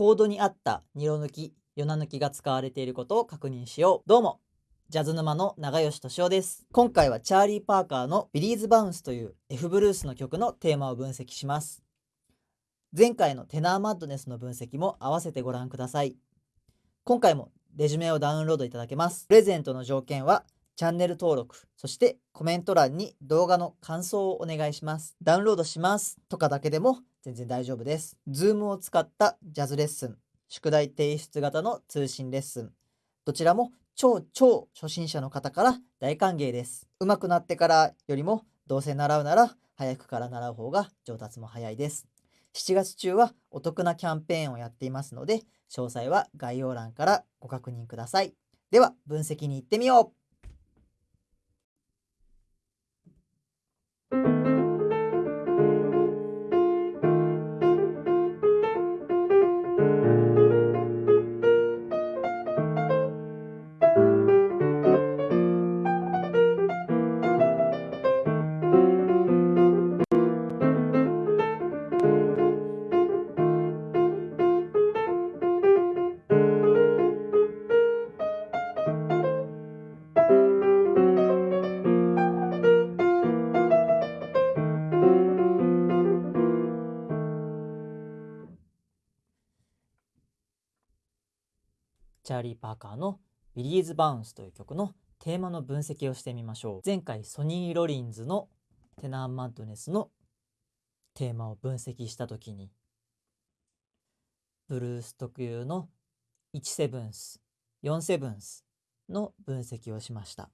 コードに合ったニロ抜き、ヨナ抜きが使われていることを確認しよう。どうも、ジャズ沼の長吉敏夫です。今回はチャーリー・パーカーのビリーズ・バウンスという F ブルースの曲のテーマを分析します。前回のテナーマッドネスの分析も合わせてご覧ください。今回もレジュメをダウンロードいただけます。プレゼントの条件はチャンネル登録、そしてコメント欄に動画の感想をお願いします。ダウンロードしますとかだけでも全然大丈夫です。Zoom を使ったジャズレッスン、宿題提出型の通信レッスン、どちらも超超初心者の方から大歓迎です。上手くなってからよりもどうせ習うなら早くから習う方が上達も早いです。7月中はお得なキャンペーンをやっていますので、詳細は概要欄からご確認ください。では、分析に行ってみようチャーリー・パーカーの「ビリーズ・バウンス」という曲のテーマの分析をしてみましょう前回ソニー・ロリンズの「テナー・マッドネス」のテーマを分析した時にブルース特有の1セブンス4セブンスの分析をしました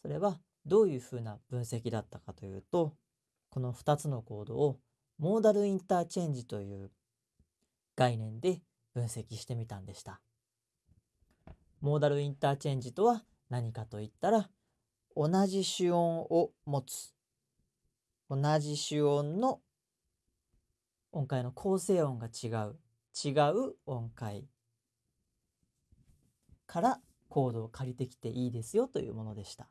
それはどういうふうな分析だったかというとこの2つのコードを modal interchange という概念で分析してみたんでした。モーダルインターチェンジとは何かといったら同じ主音を持つ。同じ主音の音階の構成音が違う。違う音階。からコードを借りてきていいですよというものでした。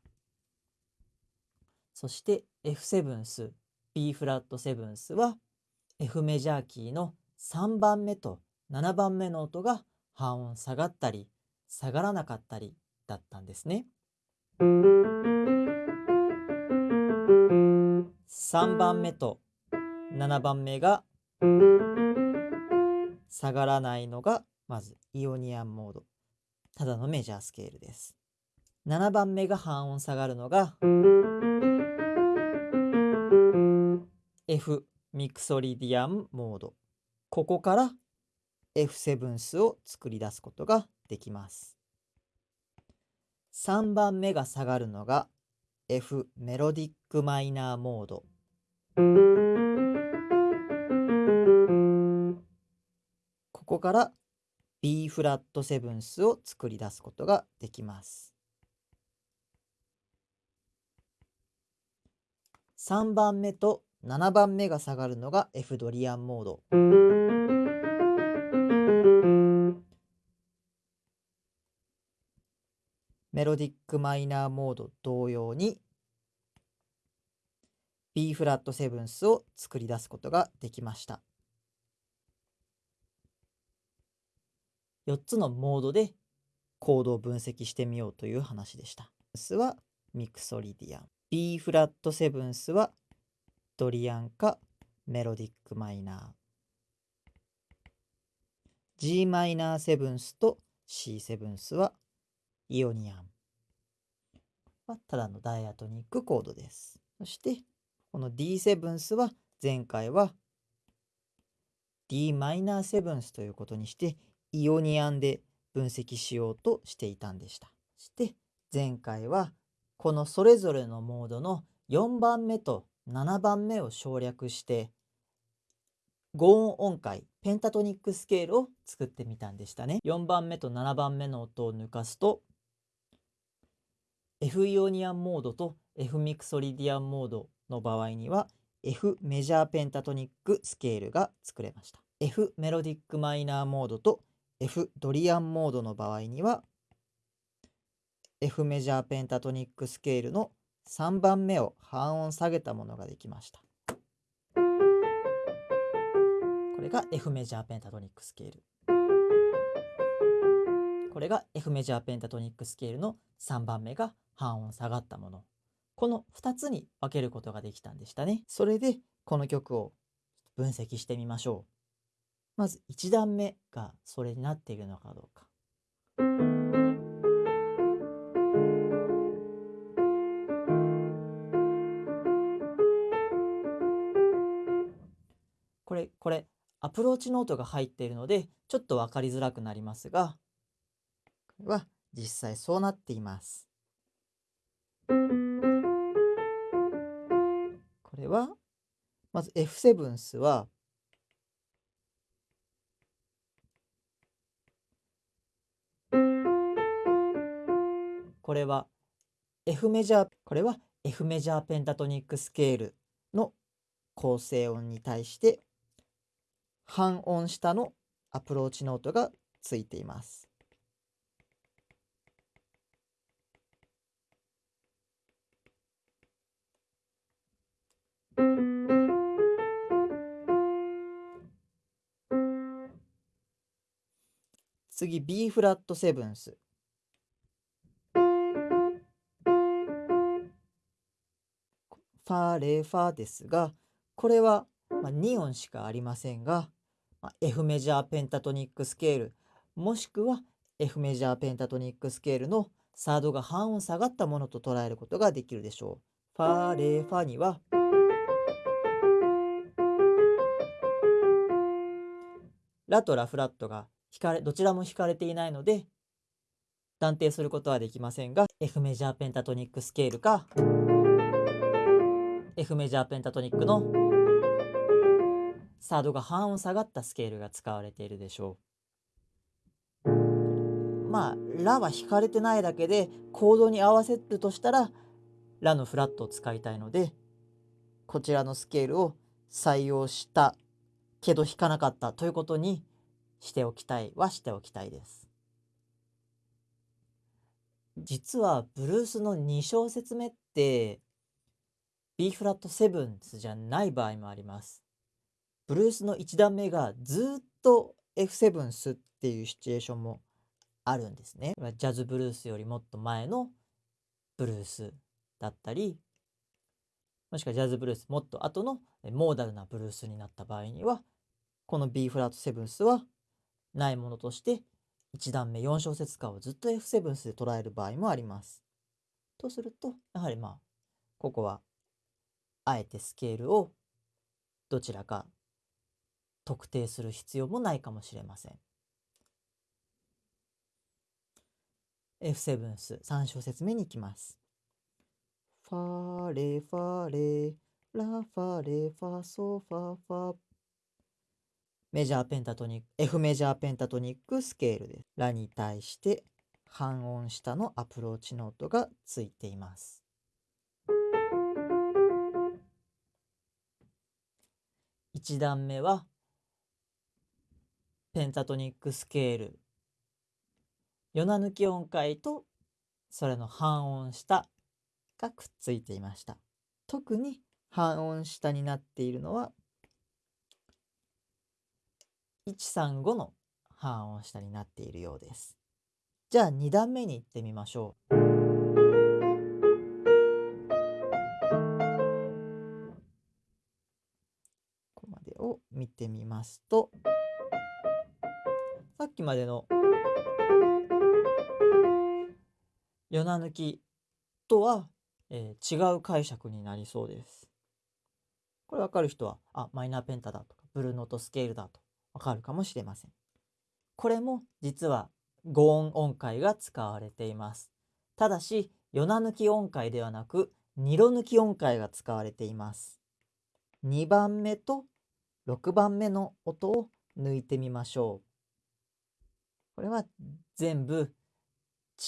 そして F セブンス B フラットセブンスは F メジャーキーの3番目と7番目の音が半音下がったり下がらなかったりだったんですね。3番目と7番目が下がらないのがまずイオニアンモードただのメジャースケールです。7番目が半音下がるのが F ミクソリディアンモードここから F セブンスを作り出すことができます。3番目が下がるのが F メロディックマイナーモード。ここから B フラットセブンスを作り出すことができます。3番目と7番目が下がるのが F ドリアンモード。メロディックマイナーモード同様に B フラットセブンスを作り出すことができました。4つのモードでコードを分析してみようという話でした。スはミクソリディアン。B フラットセブンスはドリアンかメロディックマイナー。G マイナーセブンスと C セブンスはイオニアンはただのダイアトニックコードです。そしてこの D7 スは前回は d マイナーセブンスということにしてイオニアンで分析しようとしていたんでした。そして前回はこのそれぞれのモードの4番目と7番目を省略して5音音階ペンタトニックスケールを作ってみたんでしたね。4番目と7番目の音を抜かすと F イオニアンモードと F ミクソリディアンモードの場合には F メジャーペンタトニックスケールが作れました。F メロディックマイナーモードと F ドリアンモードの場合には F メジャーペンタトニックスケールの3番目を半音下げたものができました。これが F メジャーペンタトニックスケールこれが F メジャーペンタトニックスケールの3番目が半音下がったもの。この2つに分けることができたんでしたね。それでこの曲を分析してみましょう。まず1段目がそれになっているのかどうか。これこれアプローチノートが入っているのでちょっと分かりづらくなりますがこれは実際そうなっています。これはまず F7 スはこれは F メジャーこれは F メジャーペンタトニックスケールの構成音に対して半音下のアプローチノートがついています。次 B フラットセブンス。ファレファですがこれは、2音しかありませんが、F メジャーペンタトニックスケールもしくは F メジャーペンタトニックスケールのサードが半音下がったものと捉えることができるでしょう。ファーレファにはラとラフラットが弾かれどちらも弾かれていないので断定することはできませんが F メジャーペンタトニックスケールか F メジャーペンタトニックのサードが半音下がったスケールが使われているでしょう。まあラは弾かれてないだけでコードに合わせるとしたらラのフラットを使いたいのでこちらのスケールを採用したけど弾かなかったということにしておきたいはしておきたいです。実はブルースの2小節目って B フラットセブンスじゃない場合もあります。ブルースの1段目がずっと F7 スっていうシチュエーションもあるんですね。ジャズブルースよりもっと前のブルースだったりもしくはジャズブルースもっと後のモーダルなブルースになった場合にはこの B フラットセブンスはないものとして1段目4小節間をずっと F7 スで捉える場合もあります。とするとやはりまあここはあえてスケールをどちらか特定する必要もないかもしれません。F7 ス3小節目に行きます。ファーレファーレラファレファソファファメジャーペンタトニック F メジャーペンタトニックスケールです。ラに対して半音下のアプローチノートがついています。1段目はペンタトニックスケールヨナ抜き音階とそれの半音下がくっついていました。特に半音下になっているのは135の半音下になっているようです。じゃあ2段目に行ってみましょう。ここまでを見てみますとさっきまでの夜な抜きとはえー、違う解釈になりそうです。これ分かる人は、あ、マイナーペンタだとか、ブルーノートスケールだと分かるかもしれません。これも実は5音音階が使われています。ただし、ヨナ抜き音階ではなく、ニロ抜き音階が使われています。2番目と6番目の音を抜いてみましょう。これは全部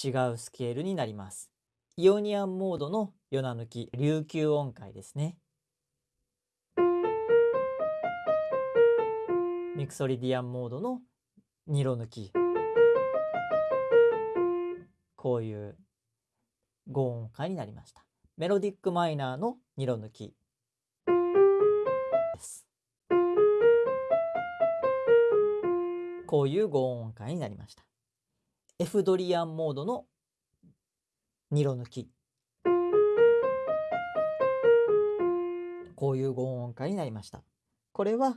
違うスケールになります。イオニアンモードのヨナ抜き琉球音階ですね。ミクソリディアンモードのニロ抜きこういう5音階になりました。メロディックマイナーのニロ抜きです。こういう5音階になりました。F ドリアンモードの2度抜き。こういう5音階になりました。これは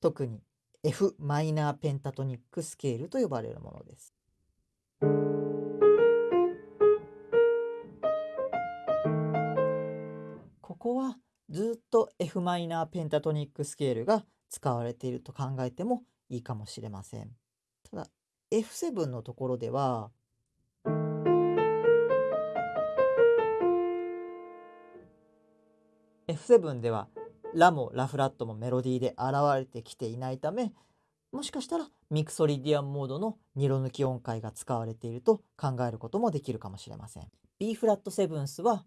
特に F マイナーペンタトニックスケールと呼ばれるものです。ここはずっと F マイナーペンタトニックスケールが使われていると考えてもいいかもしれません。ただ F7 のところでは F7 ではラもラフラットもメロディーで現れてきていないためもしかしたらミクソリディアンモードの2度抜き音階が使われていると考えることもできるかもしれません。B フラットセブンスは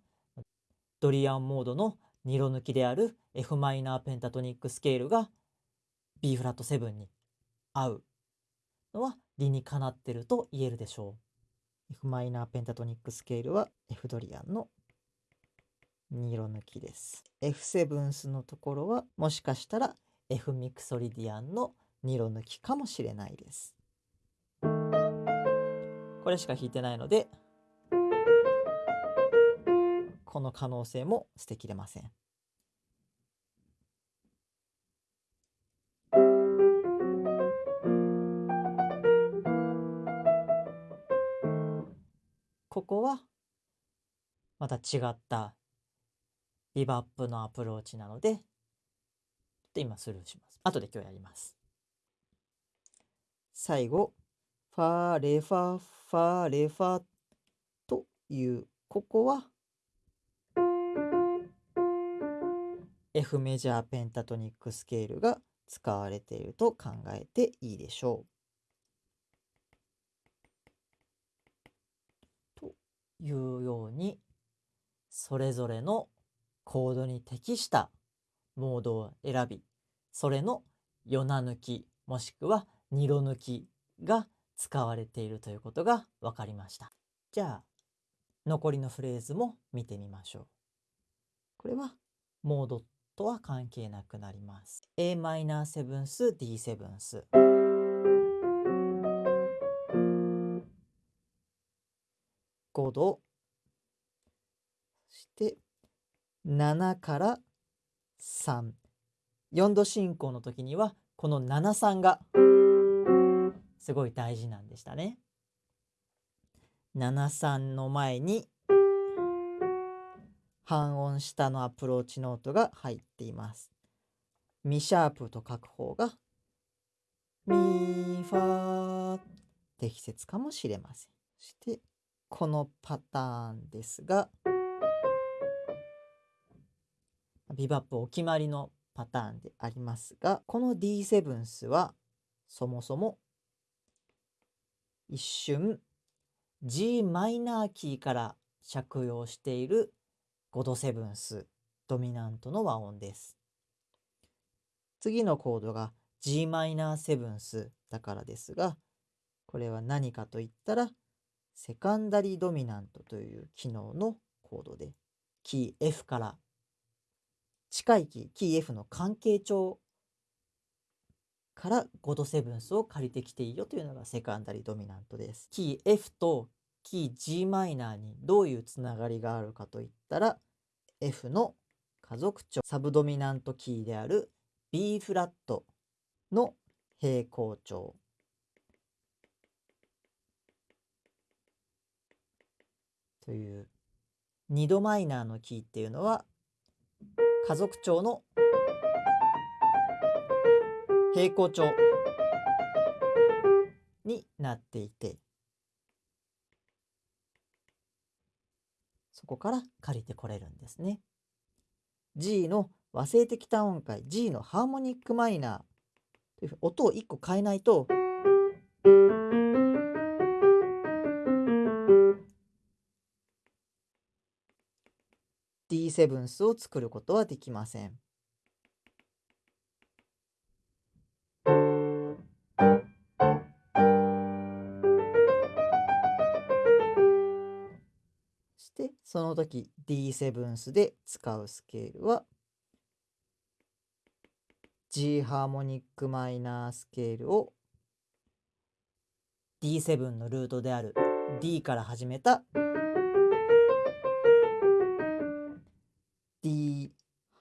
ドリアンモードの2度抜きである f マイナーペンタトニックスケールが B フラット7に合うのは理にかなってると言えるでしょう。f マイナーペンタトニックスケールは F ドリアンの2色抜きです。F セブンスのところはもしかしたら F ミクソリディアンの2色抜きかもしれないです。これしか弾いてないのでこの可能性も捨てきれません。ここはまた違ったビバップのアプローチなので、ちょっと今スルーします。後で今日やります。最後、ファーレファファーレファという、ここは F メジャーペンタトニックスケールが使われていると考えていいでしょう。というようにそれぞれのコードに適したモードを選びそれの4な抜きもしくは2度抜きが使われているということが分かりました。じゃあ残りのフレーズも見てみましょう。これはモードとは関係なくなります。a マイナーセブンス D セブンス。5度そして7から3。4度進行の時にはこの73がすごい大事なんでしたね。73の前に半音下のアプローチノートが入っています。ミシャープと書く方がミファ適切かもしれません。そしてこのパターンですがビバップお決まりのパターンでありますがこの D7 スはそもそも一瞬 g マイナーキーから借用している5度セブンスドミナントの和音です。次のコードが g マイナーセブンスだからですがこれは何かといったらセカンダリードミナントという機能のコードでキー F から近いキー、キー F の関係帳から5度セブンスを借りてきていいよというのがセカンダリドミナントです。キー F とキー g マイナーにどういうつながりがあるかといったら F の家族長サブドミナントキーである B フラットの平行調という2度マイナーのキーっていうのは家族長の。平行調になっていて。そこから借りてこれるんですね。G の和声的単音階 G のハーモニックマイナー。という音を1個変えないと D7 スを作ることはできません。そしてその時 D7 スで使うスケールは G harmonic minor スケールを D7 のルートである D から始めた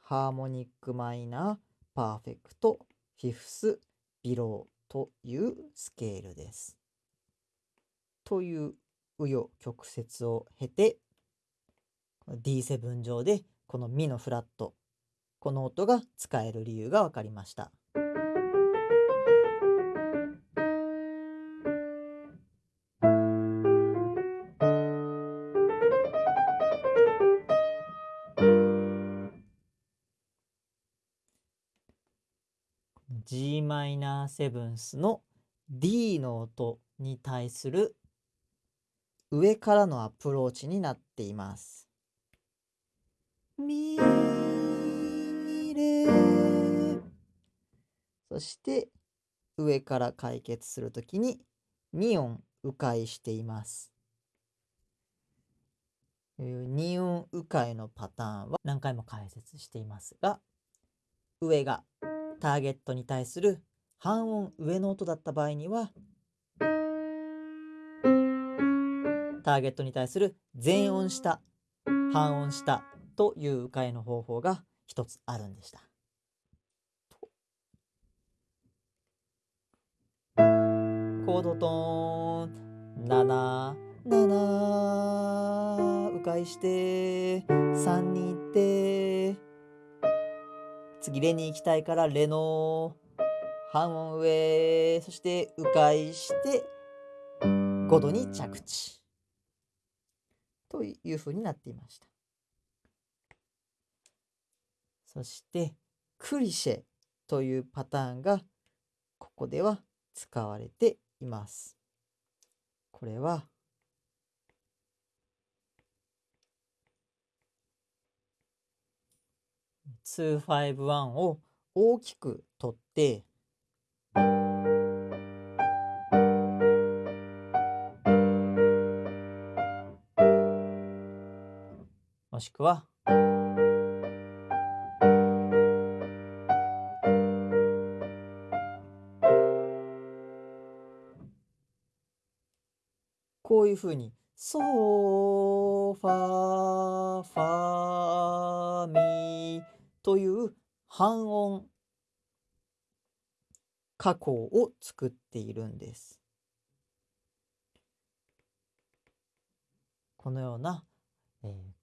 harmonic minor perfect fifth below というスケールです。という紆余曲折を経て D7 上でこのミのフラットこの音が使える理由が分かりました。ーセブンスの D の音に対する上からのアプローチになっています。ミレそして上から解決するときに2音迂回しています。2音迂回のパターンは何回も解説していますが上がターゲットに対する半音上の音だった場合にはターゲットに対する全音下半音下という迂回の方法が一つあるんでした。コードトーン7 7迂回して3に行って次レに行きたいからレの半音上そして迂回して5度に着地。というふうになっていました。そしてクリシェというパターンがここでは使われています。これは251を大きく取ってもしくはこういうふうにソーファーファーミーという半音加工を作っているんです。このような、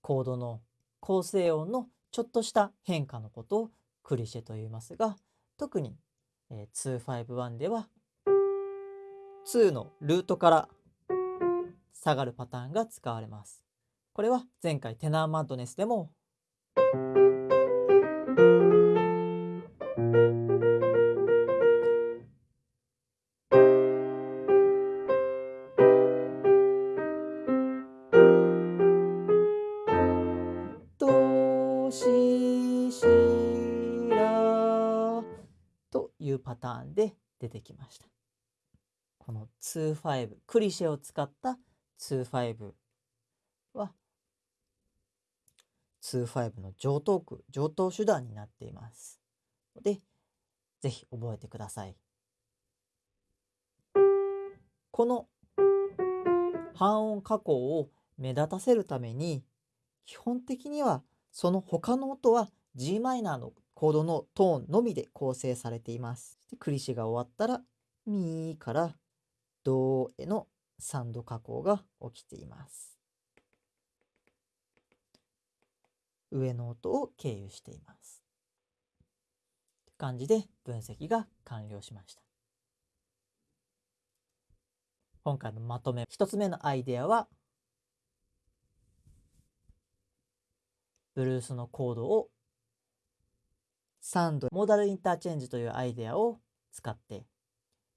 コードの構成音のちょっとした変化のことをクリシェと言いますが特に、えー、251では2のルートから下がるパターンが使われます。これは前回テナーマッドネスでも25クリシェを使った25は25の上等句上等手段になっていますでぜひ覚えてください。この半音加工を目立たせるために基本的にはその他の音は g マイナーのコードのトーンのみで構成されています。クリシが終わったらミからドへの3度加工が起きています。上の音を経由しています。感じで分析が完了しました。今回のまとめ1つ目のアイデアはブルースのコードを3度モーダルインターチェンジというアイデアを使って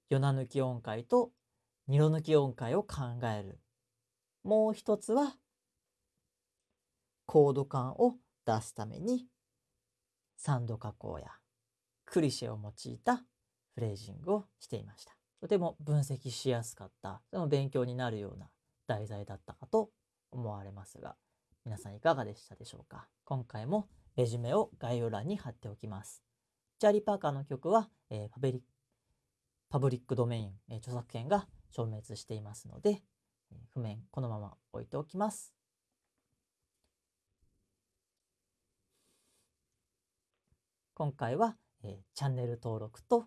4な抜き音階と2度抜き音階を考える。もう一つはコード感を出すために3度加工やクリシェを用いたフレージングをしていました。とても分析しやすかった。でも勉強になるような題材だったかと思われますが皆さんいかがでしたでしょうか？今回もレジュメを概要欄に貼っておきます。チャーリー・パーカーの曲は、えー、パブリパブリックドメイン、え著作権が消滅していますので、え譜面このまま置いておきます。今回は、えチャンネル登録と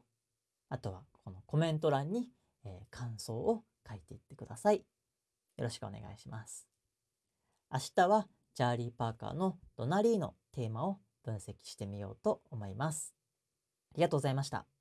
あとはこのコメント欄に、え感想を書いていってください。よろしくお願いします。明日はチャーリー・パーカーのドナリーのテーマを分析してみようと思います。ありがとうございました。